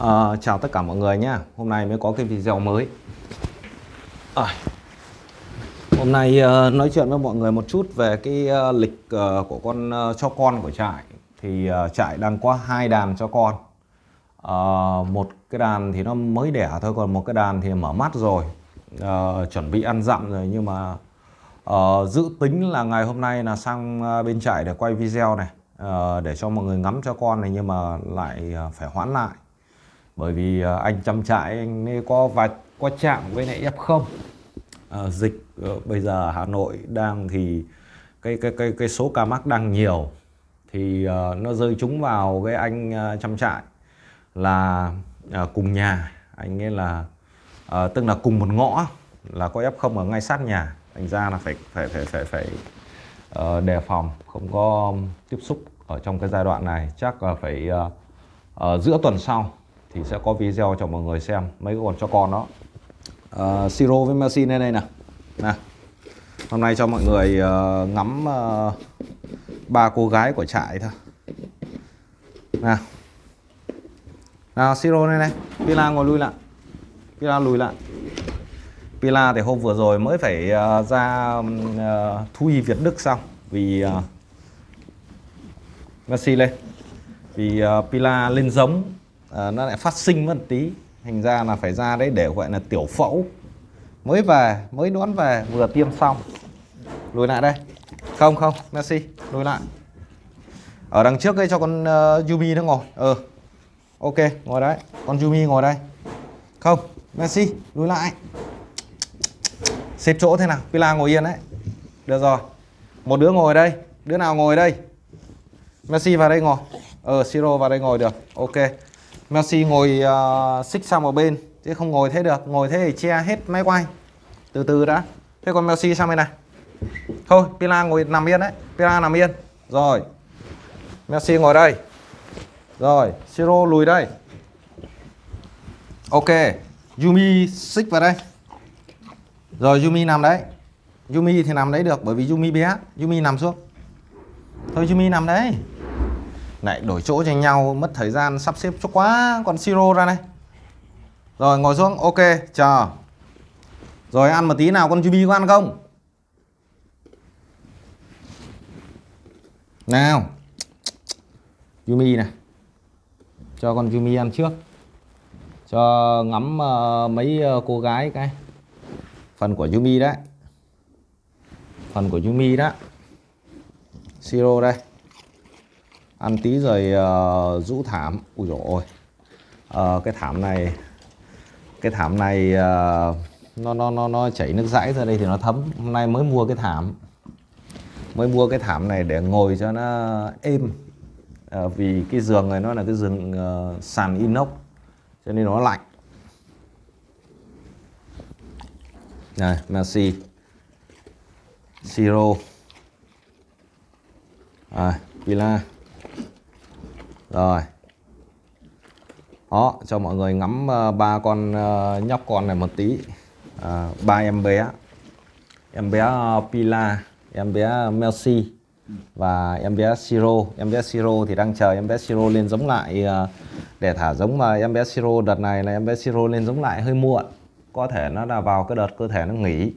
À, chào tất cả mọi người nhé Hôm nay mới có cái video mới. À, Hôm nay uh, nói chuyện với mọi người một chút về cái uh, lịch uh, của con uh, cho con của trại. Thì uh, trại đang có hai đàn cho con. Uh, Một cái đàn thì nó mới đẻ thôi Còn một cái đàn thì mở mắt rồi. Uh, Chuẩn bị ăn dặm rồi Nhưng mà uh, dự tính là ngày hôm nay là sang uh, bên trại để quay video này uh, Để cho mọi người ngắm cho con này Nhưng mà lại uh, phải hoãn lại bởi vì ờ, anh chăm trại anh ấy có vài có chạm với lại f không? À, dịch ờ, bây giờ Hà Nội đang thì cái cái cái cái số ca mắc đang nhiều. Thì uh, nó rơi trúng vào cái anh uh, chăm trại là uh, cùng nhà. Anh ấy là uh, tức là cùng một ngõ là có f không ở ngay sát nhà. Thành ra là phải phải phải phải phải uh, đề phòng không có tiếp xúc ở trong cái giai đoạn này. Chắc là phải uh, uh, giữa tuần sau thì sẽ có video cho mọi người xem mấy con cho con đó. Uh, siro với Messi đây nè. Nè hôm nay cho mọi người uh, ngắm uh, ba cô gái của trại thôi. Nè. Nào siro này này pila ngồi lui lại. Pila lùi lại. Pila thì hôm vừa rồi mới phải uh, ra uh, thú y việt đức xong vì uh, Messi lên. Vì uh, pila lên giống à, nó lại phát sinh mất tí. Thành ra là phải ra đấy để gọi là tiểu phẫu. Mới về mới đón về vừa tiêm xong. Lùi lại đây. Không không Messi lùi lại. Ở đằng trước đây cho con uh, Yumi nó ngồi. Ờ ừ. ok ngồi đấy. Con Yumi ngồi đây. Không Messi lùi lại. Xếp chỗ thế nào? Pila ngồi yên đấy. Được rồi. Một đứa ngồi đây. Đứa nào ngồi đây? Messi vào đây ngồi. Ờ Siro vào đây ngồi được. Ok. Messi ngồi uh, xích sang một bên chứ không ngồi thế được. Ngồi thế thì che hết máy quay. Từ từ đã. Thế còn Messi sang bên này. Thôi Pila ngồi nằm yên đấy. Pila nằm yên. Rồi. Messi ngồi đây. Rồi Siro lùi đây. Ok. Yumi xích vào đây. Rồi Yumi nằm đấy. Yumi thì nằm đấy được bởi vì Yumi bé. Yumi nằm xuống. Thôi Yumi nằm đấy lại đổi chỗ cho nhau mất thời gian sắp xếp cho quá còn siro ra này. Rồi ngồi xuống ok chờ. Rồi ăn một tí nào con Yubi có ăn không? Nào. Yumi này. Cho con Yumi ăn trước. Cho ngắm uh, mấy uh, cô gái cái. Phần của Yumi đấy. Phần của Yumi đó. Siro đây ăn tí rồi uh, rũ thảm. Ui dồi ôi. Uh, cái thảm này cái thảm này uh, nó nó nó nó chảy nước dãi ra đây thì nó thấm. Hôm nay mới mua cái thảm. Mới mua cái thảm này để ngồi cho nó êm. Uh, vì cái giường này nó là cái giường uh, sàn inox cho nên nó lạnh. Này Messi Siro à, Villa rồi. Đó cho mọi người ngắm uh, ba con uh, nhóc con này một tí. Uh, ba em bé. Em bé uh, Pila em bé Melsi và em bé Siro. Em bé Siro thì đang chờ em bé Siro lên giống lại uh, để thả giống mà em bé Siro đợt này là em bé Siro lên giống lại hơi muộn. Có thể nó là vào cái đợt cơ thể nó nghỉ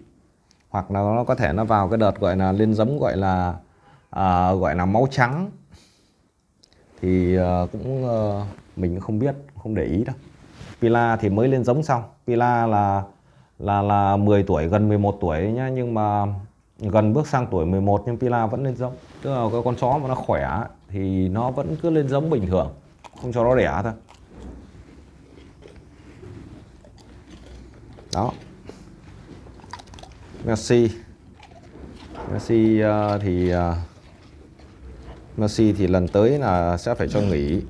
hoặc là nó có thể nó vào cái đợt gọi là lên giống gọi là uh, gọi là máu trắng thì ờ, cũng ờ, mình không biết không để ý đâu. Pila thì mới lên giống xong. Pila là là là 10 tuổi gần 11 tuổi nhá. Nhưng mà gần bước sang tuổi 11 nhưng Pila vẫn lên giống. Tức là cái con chó mà nó khỏe thì nó vẫn cứ lên giống bình thường. Không cho nó đẻ thôi. Đó. Messi. Messi uh, thì uh, Messi thì lần tới là sẽ phải cho nghỉ.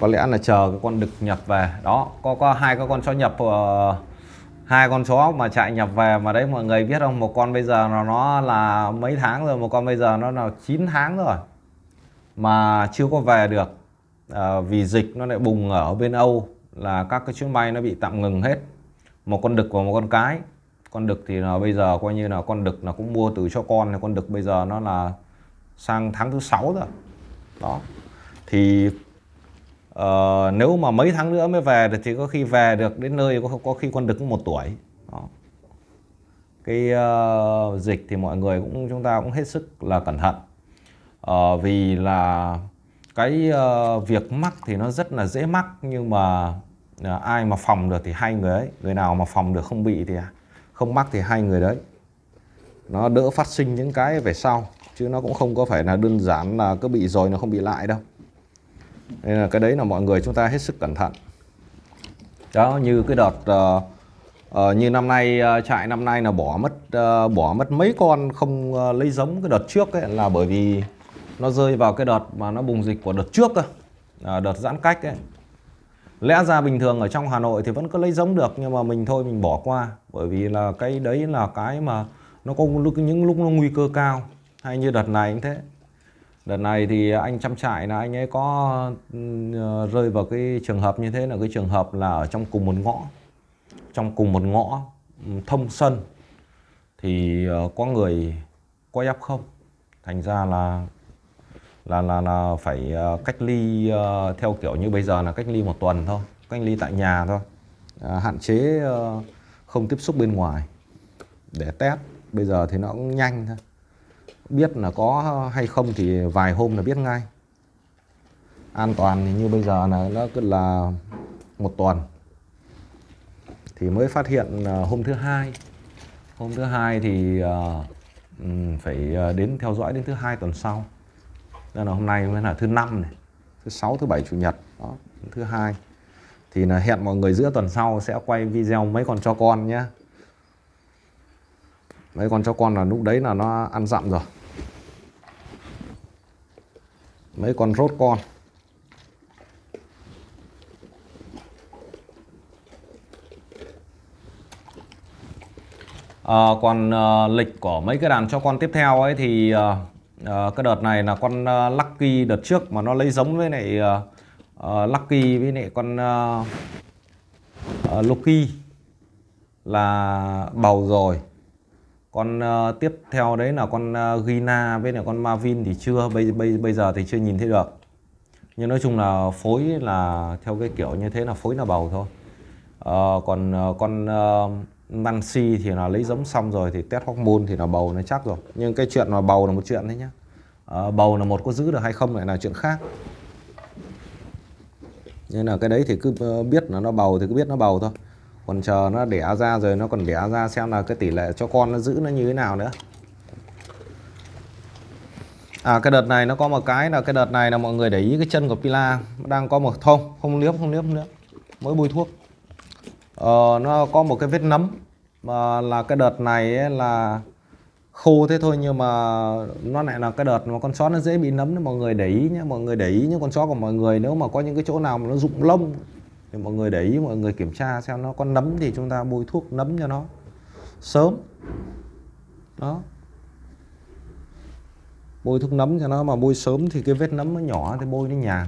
Có lẽ là chờ cái con đực nhập về. Đó có có hai cái con chó nhập uh, ờ, hai con chó mà chạy nhập về mà đấy mọi người biết không? Một con bây giờ nó nó là mấy tháng rồi một con bây giờ nó là 9 tháng rồi mà chưa có về được. À, vì dịch nó lại bùng ở bên Âu là các cái chuyến bay nó bị tạm ngừng hết. Một con đực và một con cái con đực thì là bây giờ coi như là con đực là cũng mua từ cho con thì con đực bây giờ nó là sang tháng thứ sáu rồi. Đó. Thì uh, nếu mà mấy tháng nữa mới về thì có khi về được đến nơi có, có khi con đực một tuổi. Đó. cái uh, dịch thì mọi người cũng chúng ta cũng hết sức là cẩn thận. Uh, vì là cái uh, việc mắc thì nó rất là dễ mắc nhưng mà uh, ai mà phòng được thì hai người ấy người nào mà phòng được không bị thì à, không mắc thì hai người đấy. Nó đỡ phát sinh những cái về sau chứ nó cũng không có phải là đơn giản là cứ bị rồi nó không bị lại đâu. Nên là cái đấy là mọi người chúng ta hết sức cẩn thận. Đó như cái đợt uh, uh, như năm nay uh, trại năm nay là bỏ mất uh, bỏ mất mấy con không uh, lấy giống cái đợt trước ấy là bởi vì nó rơi vào cái đợt mà nó bùng dịch của đợt trước cơ à, đợt giãn cách ấy. Lẽ ra bình thường ở trong Hà Nội thì vẫn có lấy giống được nhưng mà mình thôi mình bỏ qua bởi vì là cái đấy là cái mà nó có lúc những lúc nó nguy cơ cao, hay như đợt này cũng thế. Đợt này thì anh chăm trại là anh ấy có ừ, rơi vào cái trường hợp như thế là cái trường hợp là ở trong cùng một ngõ. Trong cùng một ngõ ừ, thông sân thì ờ, có người có f không? Thành ra là là là là phải ờ, cách ly ờ, theo kiểu như bây giờ là cách ly một tuần thôi, cách ly tại nhà thôi. À, hạn chế không tiếp xúc bên ngoài. Để test bây giờ thì nó cũng nhanh thôi. Biết là có hay không thì vài hôm là biết ngay. An toàn thì như bây giờ là nó cứ là một tuần. Thì mới phát hiện hôm thứ hai. Hôm thứ hai thì uh, phải ờ, đến theo dõi đến thứ hai tuần sau. Nên là hôm nay mới là thứ năm này. Thứ sáu thứ bảy chủ nhật. Đó thứ hai thì là hẹn mọi người giữa tuần sau sẽ quay video mấy con cho con nhé. Mấy con cho con là lúc đấy là nó ăn dặm rồi. Mấy con rốt con. À, còn à, lịch của mấy cái đàn cho con tiếp theo ấy thì à, à, cái đợt này là con à, Lucky đợt trước mà nó lấy giống với này à, uh, Lucky với lại con uh, uh, Loki là bầu rồi. Con uh, tiếp theo đấy là con uh, Gina với lại con Marvin thì chưa bây, bây, bây giờ thì chưa nhìn thấy được. Nhưng nói chung là phối là theo cái kiểu như thế là phối là bầu thôi. Uh, còn uh, con uh, Nancy thì là lấy giống xong rồi thì test hormone thì là bầu nó chắc rồi. Nhưng cái chuyện mà bầu là một chuyện đấy nhá. Uh, bầu là một có giữ được hay không lại là chuyện khác nên là cái đấy thì cứ ờ, biết là nó bầu thì cứ biết nó bầu thôi. Còn chờ nó đẻ ra rồi nó còn đẻ ra xem là cái tỷ lệ cho con nó giữ nó như thế nào nữa. À cái đợt này nó có một cái là cái đợt này là mọi người để ý cái chân của Pila đang có một thông không liếm không liếm nữa mới bôi thuốc. Ờ, nó có một cái vết nấm mà là cái đợt này ấy là khô thế thôi nhưng mà nó lại là cái đợt mà con chó nó dễ bị nấm nên mọi người để ý nhé mọi người để ý những con chó của mọi người, nếu mà có những cái chỗ nào mà nó rụng lông thì mọi người để ý, mọi người kiểm tra xem nó có nấm thì chúng ta bôi thuốc nấm cho nó sớm. Đó. Bôi thuốc nấm cho nó mà bôi sớm thì cái vết nấm nó nhỏ thì bôi nó nhàn